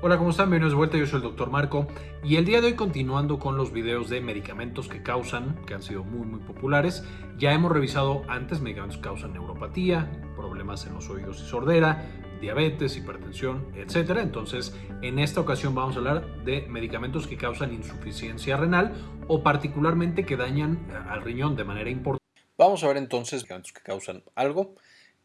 Hola, ¿cómo están? Bienvenidos de vuelta, yo soy el Dr. Marco y el día de hoy continuando con los videos de medicamentos que causan, que han sido muy muy populares, ya hemos revisado antes medicamentos que causan neuropatía, problemas en los oídos y sordera, diabetes, hipertensión, etc. Entonces, en esta ocasión vamos a hablar de medicamentos que causan insuficiencia renal o particularmente que dañan al riñón de manera importante. Vamos a ver entonces medicamentos que causan algo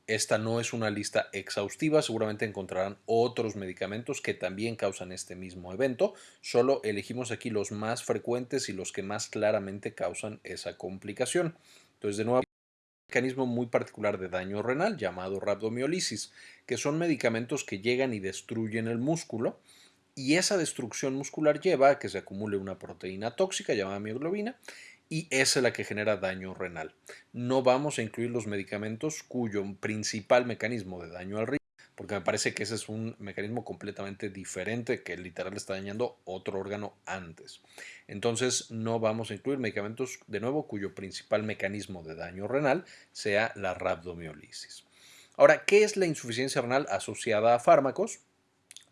esta no es una lista exhaustiva, seguramente encontrarán otros medicamentos que también causan este mismo evento, solo elegimos aquí los más frecuentes y los que más claramente causan esa complicación. Entonces, de nuevo, un mecanismo muy particular de daño renal llamado rhabdomiolisis, que son medicamentos que llegan y destruyen el músculo y esa destrucción muscular lleva a que se acumule una proteína tóxica llamada mioglobina y esa es la que genera daño renal. No vamos a incluir los medicamentos cuyo principal mecanismo de daño al riñón, porque me parece que ese es un mecanismo completamente diferente que literal está dañando otro órgano antes. Entonces no vamos a incluir medicamentos de nuevo cuyo principal mecanismo de daño renal sea la rhabdomiolisis. Ahora, ¿qué es la insuficiencia renal asociada a fármacos?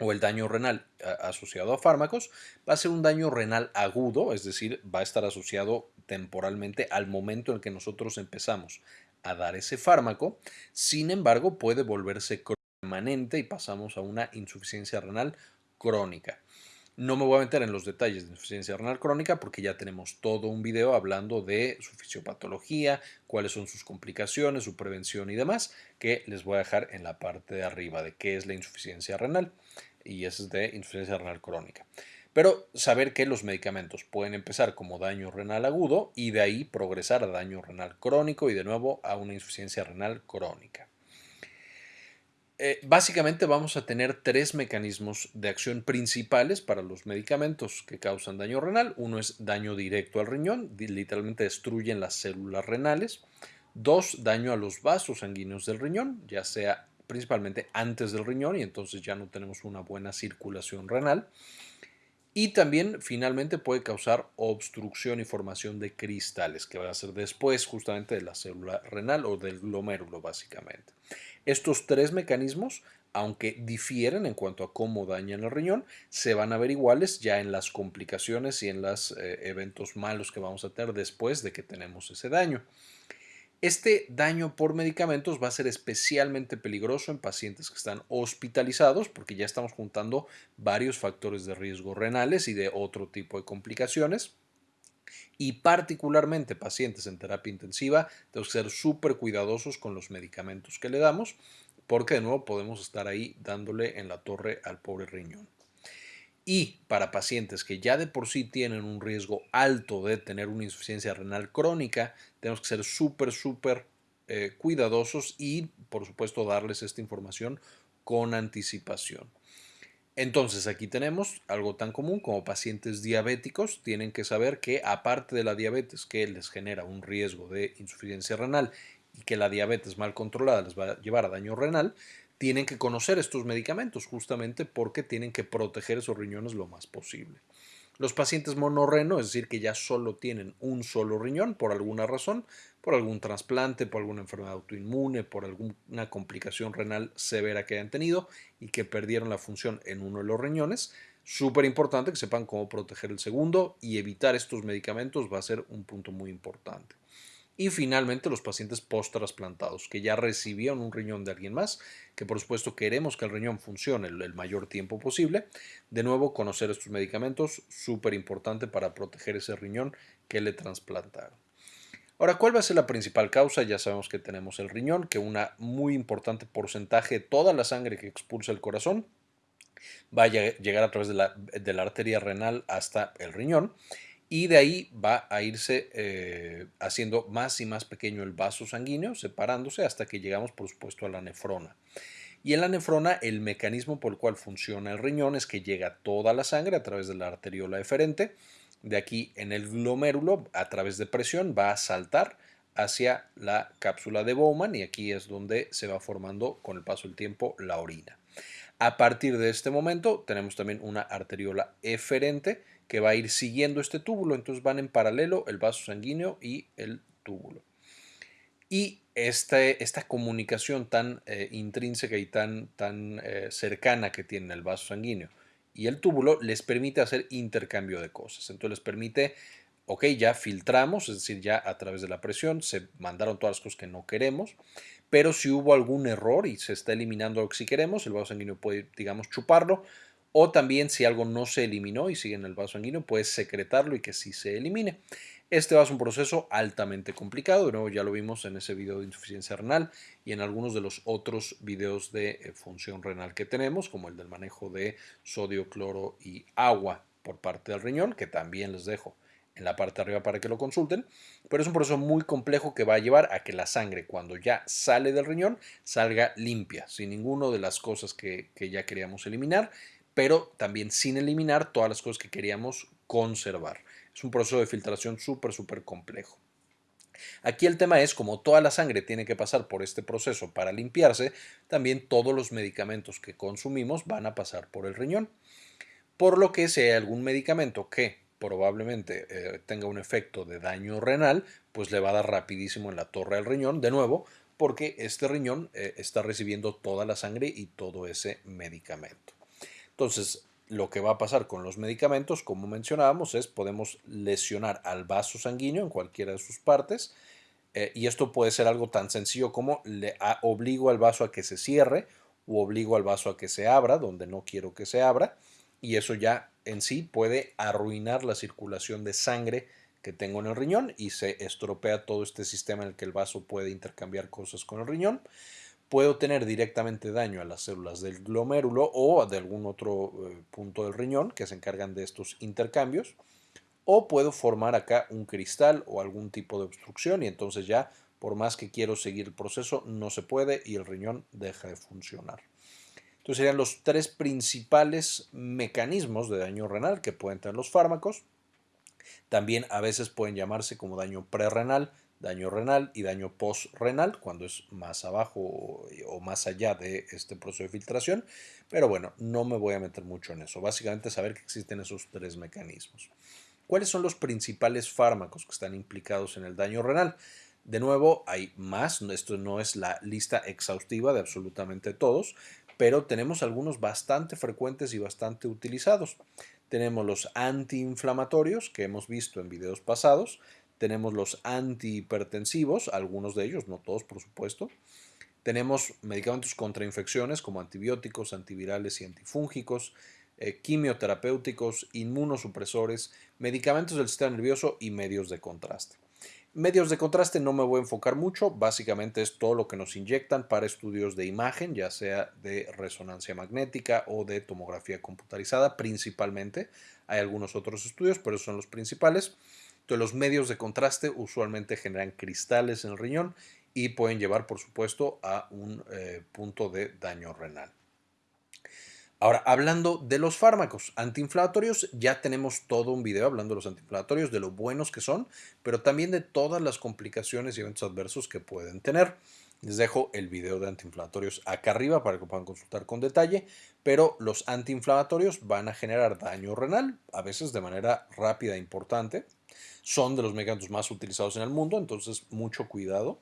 o el daño renal asociado a fármacos, va a ser un daño renal agudo, es decir, va a estar asociado temporalmente al momento en que nosotros empezamos a dar ese fármaco, sin embargo puede volverse permanente y pasamos a una insuficiencia renal crónica. No me voy a meter en los detalles de insuficiencia renal crónica porque ya tenemos todo un video hablando de su fisiopatología, cuáles son sus complicaciones, su prevención y demás, que les voy a dejar en la parte de arriba de qué es la insuficiencia renal y es de insuficiencia renal crónica. Pero saber que los medicamentos pueden empezar como daño renal agudo y de ahí progresar a daño renal crónico y de nuevo a una insuficiencia renal crónica. Eh, básicamente vamos a tener tres mecanismos de acción principales para los medicamentos que causan daño renal. Uno es daño directo al riñón, literalmente destruyen las células renales. Dos, daño a los vasos sanguíneos del riñón, ya sea principalmente antes del riñón y entonces ya no tenemos una buena circulación renal. Y también finalmente puede causar obstrucción y formación de cristales, que va a ser después justamente de la célula renal o del glomérulo básicamente. Estos tres mecanismos, aunque difieren en cuanto a cómo dañan el riñón, se van a ver iguales ya en las complicaciones y en los eh, eventos malos que vamos a tener después de que tenemos ese daño. Este daño por medicamentos va a ser especialmente peligroso en pacientes que están hospitalizados porque ya estamos juntando varios factores de riesgo renales y de otro tipo de complicaciones. Y particularmente pacientes en terapia intensiva, tenemos que ser súper cuidadosos con los medicamentos que le damos porque de nuevo podemos estar ahí dándole en la torre al pobre riñón. Y para pacientes que ya de por sí tienen un riesgo alto de tener una insuficiencia renal crónica, tenemos que ser súper, súper eh, cuidadosos y, por supuesto, darles esta información con anticipación. Entonces, aquí tenemos algo tan común como pacientes diabéticos tienen que saber que aparte de la diabetes que les genera un riesgo de insuficiencia renal y que la diabetes mal controlada les va a llevar a daño renal, tienen que conocer estos medicamentos justamente porque tienen que proteger esos riñones lo más posible. Los pacientes monorreno, es decir, que ya solo tienen un solo riñón por alguna razón, por algún trasplante, por alguna enfermedad autoinmune, por alguna complicación renal severa que hayan tenido y que perdieron la función en uno de los riñones, súper importante que sepan cómo proteger el segundo y evitar estos medicamentos va a ser un punto muy importante. Y finalmente los pacientes post-trasplantados, que ya recibieron un riñón de alguien más, que por supuesto queremos que el riñón funcione el, mayor tiempo posible. De nuevo, conocer estos medicamentos, súper importante para proteger ese riñón que le trasplantaron. Ahora, ¿cuál va a ser la principal causa? Ya sabemos que tenemos el riñón, que un muy importante porcentaje de toda la sangre que expulsa el corazón va a llegar a través de la, de la arteria renal hasta el riñón y de ahí va a irse eh, haciendo más y más pequeño el vaso sanguíneo, separándose hasta que llegamos, por supuesto, a la nefrona. Y en la nefrona, el mecanismo por el cual funciona el riñón es que llega toda la sangre a través de la arteriola eferente. De aquí en el glomérulo, a través de presión, va a saltar hacia la cápsula de Bowman y aquí es donde se va formando con el paso del tiempo la orina. A partir de este momento tenemos también una arteriola eferente que va a ir siguiendo este túbulo. Entonces van en paralelo el vaso sanguíneo y el túbulo. Y este, esta comunicación tan eh, intrínseca y tan, tan eh, cercana que tiene el vaso sanguíneo y el túbulo les permite hacer intercambio de cosas. Entonces les permite, ok, ya filtramos, es decir, ya a través de la presión se mandaron todas las cosas que no queremos, pero si hubo algún error y se está eliminando lo que sí queremos, el vaso sanguíneo puede, digamos, chuparlo, o también si algo no se eliminó y sigue en el vaso sanguíneo, puede secretarlo y que sí se elimine. Este va a ser un proceso altamente complicado, de nuevo ya lo vimos en ese video de insuficiencia renal y en algunos de los otros videos de eh, función renal que tenemos, como el del manejo de sodio, cloro y agua por parte del riñón, que también les dejo en la parte de arriba para que lo consulten, pero es un proceso muy complejo que va a llevar a que la sangre cuando ya sale del riñón salga limpia, sin ninguna de las cosas que ya queríamos eliminar, pero también sin eliminar todas las cosas que queríamos conservar. Es un proceso de filtración súper, súper complejo. Aquí el tema es, como toda la sangre tiene que pasar por este proceso para limpiarse, también todos los medicamentos que consumimos van a pasar por el riñón. Por lo que si hay algún medicamento que probablemente eh, tenga un efecto de daño renal, pues le va a dar rapidísimo en la torre del riñón, de nuevo, porque este riñón eh, está recibiendo toda la sangre y todo ese medicamento. Entonces, lo que va a pasar con los medicamentos, como mencionábamos, es podemos lesionar al vaso sanguíneo en cualquiera de sus partes. Eh, y esto puede ser algo tan sencillo como le obligo al vaso a que se cierre o obligo al vaso a que se abra donde no quiero que se abra. Y eso ya en sí puede arruinar la circulación de sangre que tengo en el riñón y se estropea todo este sistema en el que el vaso puede intercambiar cosas con el riñón puedo tener directamente daño a las células del glomérulo o de algún otro eh, punto del riñón que se encargan de estos intercambios, o puedo formar acá un cristal o algún tipo de obstrucción y entonces ya por más que quiero seguir el proceso no se puede y el riñón deja de funcionar. Entonces serían los tres principales mecanismos de daño renal que pueden tener los fármacos. También a veces pueden llamarse como daño prerrenal, daño renal y daño postrenal cuando es más abajo o, más allá de este proceso de filtración. Pero bueno, no me voy a meter mucho en eso. Básicamente saber que existen esos tres mecanismos. ¿Cuáles son los principales fármacos que están implicados en el daño renal? De nuevo, hay más, esto no es la lista exhaustiva de absolutamente todos, pero tenemos algunos bastante frecuentes y bastante utilizados. Tenemos los antiinflamatorios que hemos visto en videos pasados, tenemos los antihipertensivos, algunos de ellos, no todos por supuesto. Tenemos medicamentos contra infecciones como antibióticos, antivirales y antifúngicos, eh, quimioterapéuticos, inmunosupresores, medicamentos del sistema nervioso y medios de contraste. Medios de contraste no me voy a enfocar mucho, básicamente es todo lo que nos inyectan para estudios de imagen, ya sea de resonancia magnética o de tomografía computarizada principalmente. Hay algunos otros estudios, pero son los principales los medios de contraste usualmente generan cristales en el riñón y pueden llevar, por supuesto, a un eh, punto de daño renal. Ahora, hablando de los fármacos antiinflamatorios, ya tenemos todo un video hablando de los antiinflamatorios, de lo buenos que son, pero también de todas las complicaciones y eventos adversos que pueden tener. Les dejo el video de antiinflamatorios acá arriba para que puedan consultar con detalle, pero los antiinflamatorios van a generar daño renal, a veces de manera rápida e importante, son de los medicamentos más utilizados en el mundo, entonces mucho cuidado.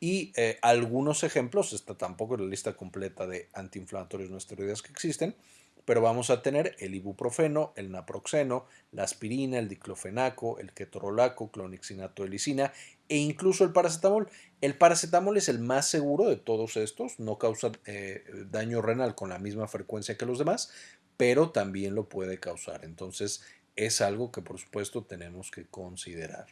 Y eh, algunos ejemplos, esta tampoco es la lista completa de antiinflamatorios no esteroides que existen, pero vamos a tener el ibuprofeno, el naproxeno, la aspirina, el diclofenaco, el ketorolaco, clonixinato de e incluso el paracetamol. El paracetamol es el más seguro de todos estos, no causa eh, daño renal con la misma frecuencia que los demás, pero también lo puede causar. Entonces, es algo que por supuesto tenemos que considerar.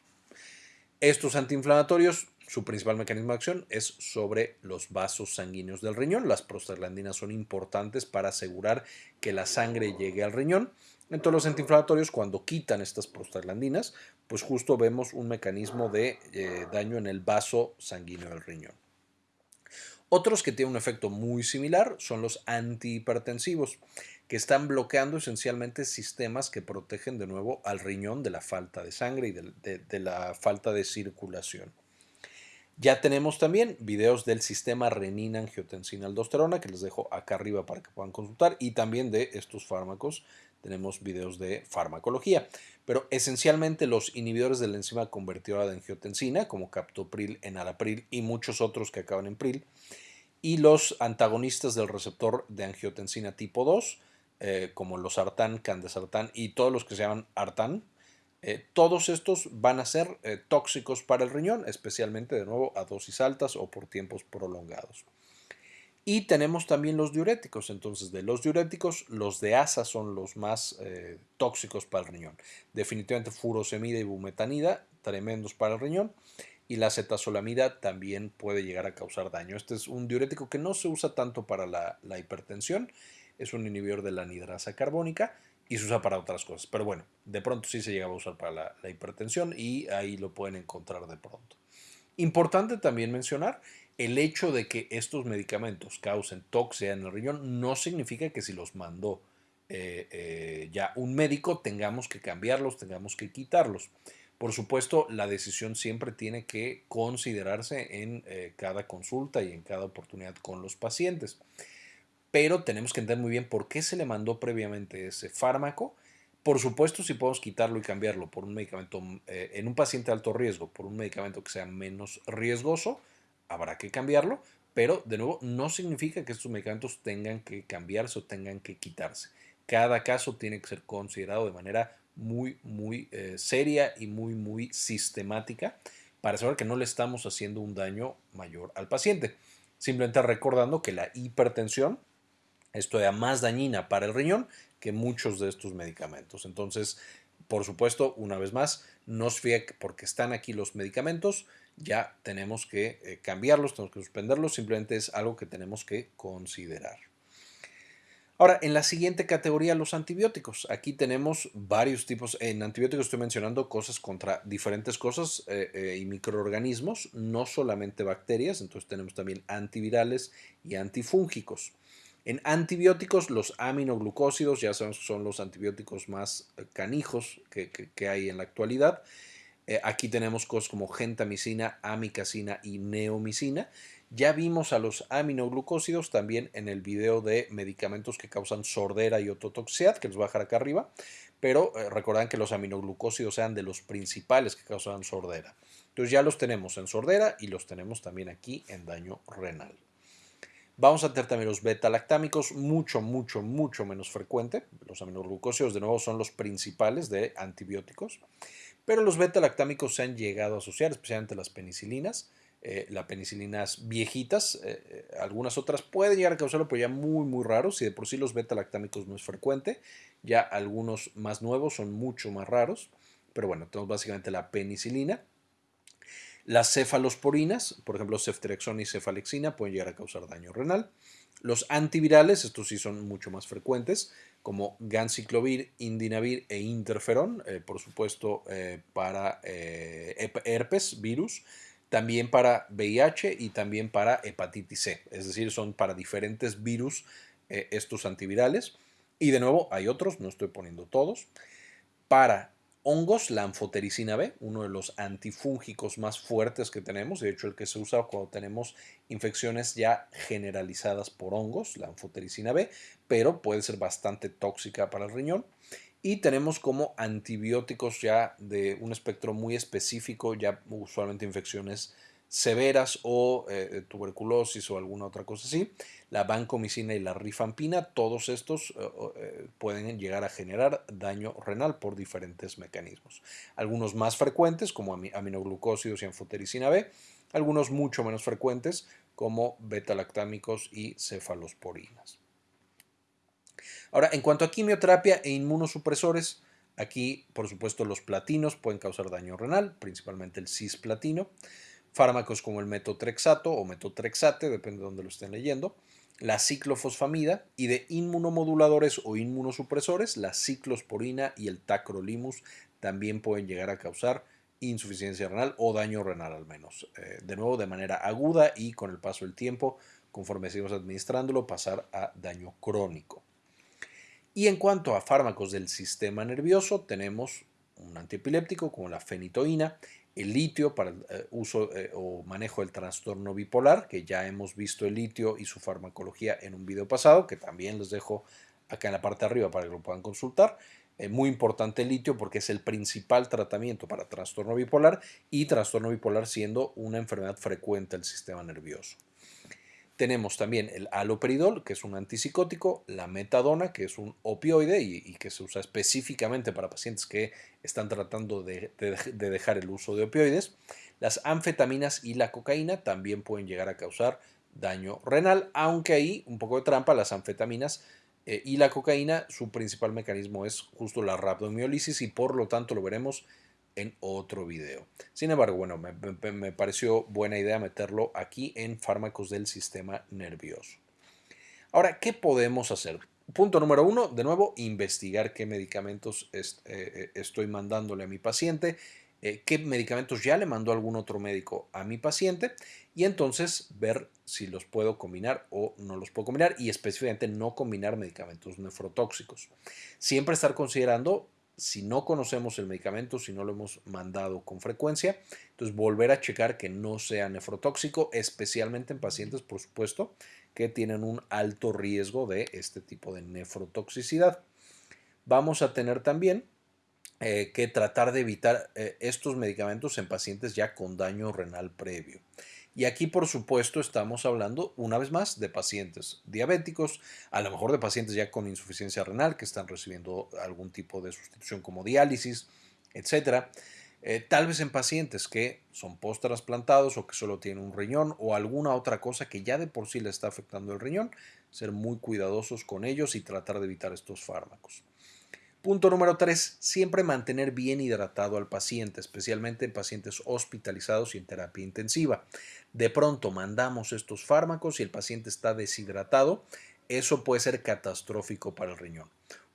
Estos antiinflamatorios, su principal mecanismo de acción es sobre los vasos sanguíneos del riñón. Las prostaglandinas son importantes para asegurar que la sangre llegue al riñón. Entonces los antiinflamatorios cuando quitan estas prostaglandinas, pues justo vemos un mecanismo de eh, daño en el vaso sanguíneo del riñón. Otros que tienen un efecto muy similar son los antihipertensivos que están bloqueando esencialmente sistemas que protegen de nuevo al riñón de la falta de sangre y de, la falta de circulación. Ya tenemos también videos del sistema renina-angiotensina-aldosterona que les dejo acá arriba para que puedan consultar y también de estos fármacos tenemos videos de farmacología. Pero esencialmente los inhibidores de la enzima convertidora de angiotensina como captopril, enalapril y muchos otros que acaban en pril y los antagonistas del receptor de angiotensina tipo 2 eh, como los Artán, Candesartán y todos los que se llaman Artán, eh, todos estos van a ser eh, tóxicos para el riñón, especialmente de nuevo a dosis altas o por tiempos prolongados. Y tenemos también los diuréticos. Entonces, de los diuréticos, los de asa son los más tóxicos para el riñón. Definitivamente furosemida y bumetanida, tremendos para el riñón. Y la cetazolamida también puede llegar a causar daño. Este es un diurético que no se usa tanto para la, la hipertensión es un inhibidor de la anidrasa carbónica y se usa para otras cosas. Pero bueno, de pronto sí se llega a usar para la, hipertensión y ahí lo pueden encontrar de pronto. Importante también mencionar, el hecho de que estos medicamentos causen toxia en el riñón no significa que si los mandó eh, eh, ya un médico tengamos que cambiarlos, tengamos que quitarlos. Por supuesto, la decisión siempre tiene que considerarse en eh, cada consulta y en cada oportunidad con los pacientes pero tenemos que entender muy bien por qué se le mandó previamente ese fármaco. Por supuesto, si podemos quitarlo y cambiarlo por un medicamento eh, en un paciente de alto riesgo, por un medicamento que sea menos riesgoso, habrá que cambiarlo, pero de nuevo no significa que estos medicamentos tengan que cambiarse o tengan que quitarse. Cada caso tiene que ser considerado de manera muy, muy eh, seria y muy, muy sistemática para saber que no le estamos haciendo un daño mayor al paciente. Simplemente recordando que la hipertensión es más dañina para el riñón que muchos de estos medicamentos. Entonces, por supuesto, una vez más, no que porque están aquí los medicamentos, ya tenemos que eh, cambiarlos, tenemos que suspenderlos, simplemente es algo que tenemos que considerar. Ahora, en la siguiente categoría, los antibióticos. Aquí tenemos varios tipos. En antibióticos estoy mencionando cosas contra diferentes cosas eh, eh, y microorganismos, no solamente bacterias. Entonces tenemos también antivirales y antifúngicos. En antibióticos, los aminoglucósidos, ya que son los antibióticos más eh, canijos que, hay en la actualidad. Eh, aquí tenemos cosas como gentamicina, amicacina y neomicina. Ya vimos a los aminoglucósidos también en el video de medicamentos que causan sordera y ototoxicidad, que les voy a dejar acá arriba, pero eh, que los aminoglucósidos sean de los principales que causan sordera. Entonces ya los tenemos en sordera y los tenemos también aquí en daño renal. Vamos a tener también los beta-lactámicos, mucho, mucho, mucho menos frecuente. Los aminoglucósidos, de nuevo, son los principales de antibióticos. Pero los beta-lactámicos se han llegado a asociar, especialmente las penicilinas. Eh, las penicilinas viejitas, eh, eh, algunas otras pueden llegar a causarlo, pero ya muy, muy raros. Si de por sí los beta-lactámicos no es frecuente, ya algunos más nuevos son mucho más raros. Pero bueno, tenemos básicamente la penicilina las cefalosporinas, por ejemplo, ceftriaxona y cefalexina, pueden llegar a causar daño renal. Los antivirales, estos sí son mucho más frecuentes, como ganciclovir, indinavir e interferón, eh, por supuesto eh, para eh, herpes, virus, también para VIH y también para hepatitis C, es decir, son para diferentes virus estos antivirales. Y de nuevo, hay otros, no estoy poniendo todos. Para hongos, la anfotericina B, uno de los antifúngicos más fuertes que tenemos, de hecho el que se usa cuando tenemos infecciones ya generalizadas por hongos, la anfotericina B, pero puede ser bastante tóxica para el riñón. Y tenemos como antibióticos ya de un espectro muy específico, ya usualmente infecciones severas o eh, tuberculosis o alguna otra cosa así, la vancomicina y la rifampina, todos estos eh, eh, pueden llegar a generar daño renal por diferentes mecanismos. Algunos más frecuentes como aminoglucósidos y anfotericina B, algunos mucho menos frecuentes como beta-lactámicos y cefalosporinas. Ahora, en cuanto a quimioterapia e inmunosupresores, aquí por supuesto los platinos pueden causar daño renal, principalmente el cisplatino fármacos como el metotrexato o metotrexate, depende de dónde lo estén leyendo, la ciclofosfamida y de inmunomoduladores o inmunosupresores, la ciclosporina y el tacrolimus también pueden llegar a causar insuficiencia renal o daño renal al menos. Eh, de nuevo, de manera aguda y con el paso del tiempo, conforme seguimos administrándolo, pasar a daño crónico. Y en cuanto a fármacos del sistema nervioso, tenemos un antiepiléptico como la fenitoína el litio para el eh, uso eh, o manejo del trastorno bipolar, que ya hemos visto el litio y su farmacología en un video pasado, que también les dejo acá en la parte de arriba para que lo puedan consultar. Eh, muy importante el litio porque es el principal tratamiento para trastorno bipolar y trastorno bipolar siendo una enfermedad frecuente del sistema nervioso. Tenemos también el aloperidol, que es un antipsicótico, la metadona, que es un opioide y, que se usa específicamente para pacientes que están tratando de, dejar el uso de opioides. Las anfetaminas y la cocaína también pueden llegar a causar daño renal, aunque ahí un poco de trampa, las anfetaminas eh, y la cocaína, su principal mecanismo es justo la rabdomiólisis y por lo tanto lo veremos en otro video. Sin embargo, bueno, me, pareció buena idea meterlo aquí en fármacos del sistema nervioso. Ahora, ¿qué podemos hacer? Punto número uno, de nuevo, investigar qué medicamentos eh, eh, estoy mandándole a mi paciente, eh, qué medicamentos ya le mandó algún otro médico a mi paciente y entonces ver si los puedo combinar o no los puedo combinar y específicamente no combinar medicamentos nefrotóxicos. Siempre estar considerando si no conocemos el medicamento, si no lo hemos mandado con frecuencia, entonces volver a checar que no sea nefrotóxico, especialmente en pacientes, por supuesto, que tienen un alto riesgo de este tipo de nefrotoxicidad. Vamos a tener también eh, que tratar de evitar eh, estos medicamentos en pacientes ya con daño renal previo. Y aquí, por supuesto, estamos hablando una vez más de pacientes diabéticos, a lo mejor de pacientes ya con insuficiencia renal que están recibiendo algún tipo de sustitución como diálisis, etc. Eh, tal vez en pacientes que son post-trasplantados o que solo tienen un riñón o alguna otra cosa que ya de por sí le está afectando el riñón, ser muy cuidadosos con ellos y tratar de evitar estos fármacos. Punto número 3. Siempre mantener bien hidratado al paciente, especialmente en pacientes hospitalizados y en terapia intensiva. De pronto mandamos estos fármacos y el paciente está deshidratado. Eso puede ser catastrófico para el riñón.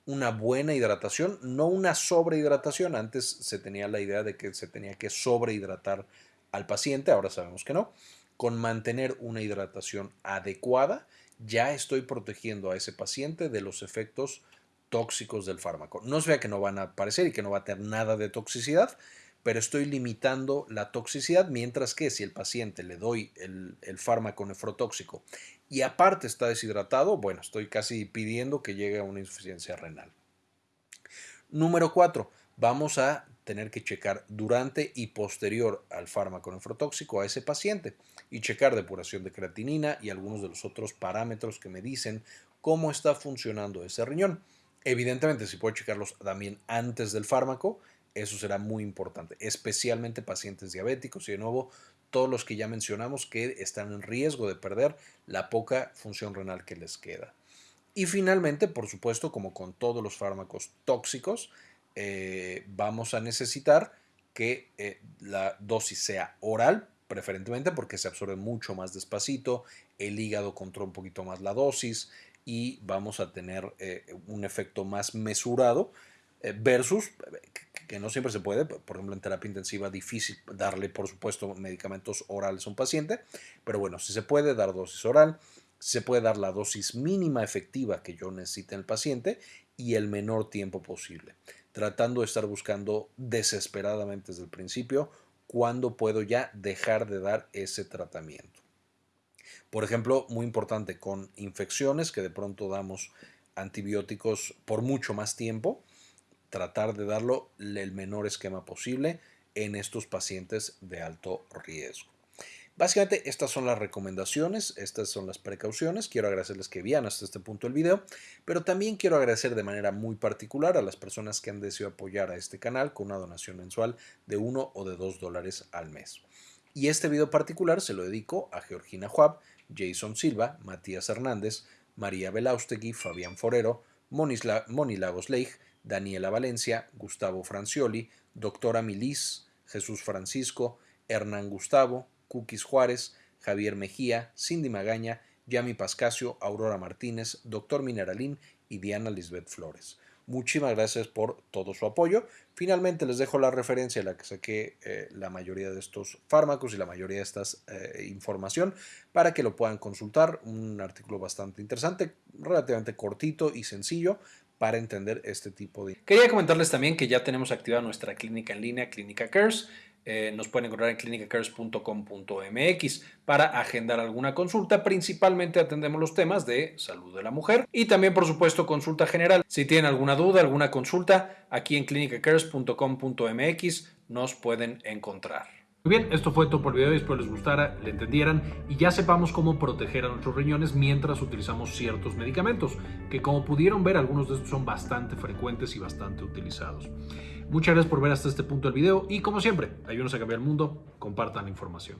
Una buena hidratación, no una sobrehidratación. Antes se tenía la idea de que se tenía que sobrehidratar al paciente, ahora sabemos que no. Con mantener una hidratación adecuada, ya estoy protegiendo a ese paciente de los efectos tóxicos del fármaco. No se vea que no van a aparecer y que no va a tener nada de toxicidad, pero estoy limitando la toxicidad, mientras que si el paciente le doy el, fármaco nefrotóxico y aparte está deshidratado, bueno, estoy casi pidiendo que llegue a una insuficiencia renal. Número 4. Vamos a tener que checar durante y posterior al fármaco nefrotóxico a ese paciente y checar depuración de creatinina y algunos de los otros parámetros que me dicen cómo está funcionando ese riñón. Evidentemente, si puedo checarlos también antes del fármaco, eso será muy importante, especialmente pacientes diabéticos y de nuevo todos los que ya mencionamos que están en riesgo de perder la poca función renal que les queda. Y finalmente, por supuesto, como con todos los fármacos tóxicos, eh, vamos a necesitar que eh, la dosis sea oral, preferentemente porque se absorbe mucho más despacito, el hígado controla un poquito más la dosis, y vamos a tener eh, un efecto más mesurado eh, versus que no siempre se puede, por ejemplo en terapia intensiva difícil darle por supuesto medicamentos orales a un paciente, pero bueno, si se puede dar dosis oral, se puede dar la dosis mínima efectiva que yo necesite en el paciente y el menor tiempo posible, tratando de estar buscando desesperadamente desde el principio cuándo puedo ya dejar de dar ese tratamiento. Por ejemplo, muy importante con infecciones que de pronto damos antibióticos por mucho más tiempo, tratar de darlo el menor esquema posible en estos pacientes de alto riesgo. Básicamente estas son las recomendaciones, estas son las precauciones. Quiero agradecerles que vean hasta este punto el video, pero también quiero agradecer de manera muy particular a las personas que han deseado apoyar a este canal con una donación mensual de 1 o de 2 dólares al mes. Y este video particular se lo dedico a Georgina Jason Silva, Matías Hernández, María Belaustegui, Fabián Forero, Moni Lagos Leigh, Daniela Valencia, Gustavo Francioli, Doctora Milis, Jesús Francisco, Hernán Gustavo, Cookies Juárez, Javier Mejía, Cindy Magaña, Yami Pascasio, Aurora Martínez, Doctor Mineralín y Diana Lisbeth Flores. Muchísimas gracias por todo su apoyo. Finalmente les dejo la referencia a la que saqué eh, la mayoría de estos fármacos y la mayoría de esta eh, información para que lo puedan consultar. Un artículo bastante interesante, relativamente cortito y sencillo para entender este tipo de... Quería comentarles también que ya tenemos activada nuestra clínica en línea, Clínica Cares. Eh, nos pueden encontrar en clinicacares.com.mx para agendar alguna consulta. Principalmente atendemos los temas de salud de la mujer y también, por supuesto, consulta general. Si tienen alguna duda, alguna consulta, aquí en clinicacares.com.mx nos pueden encontrar. Muy bien, esto fue todo por el video, espero les gustara, le entendieran y ya sepamos cómo proteger a nuestros riñones mientras utilizamos ciertos medicamentos, que como pudieron ver algunos de estos son bastante frecuentes y bastante utilizados. Muchas gracias por ver hasta este punto del video y como siempre, ayúdenos a cambiar el mundo, compartan la información.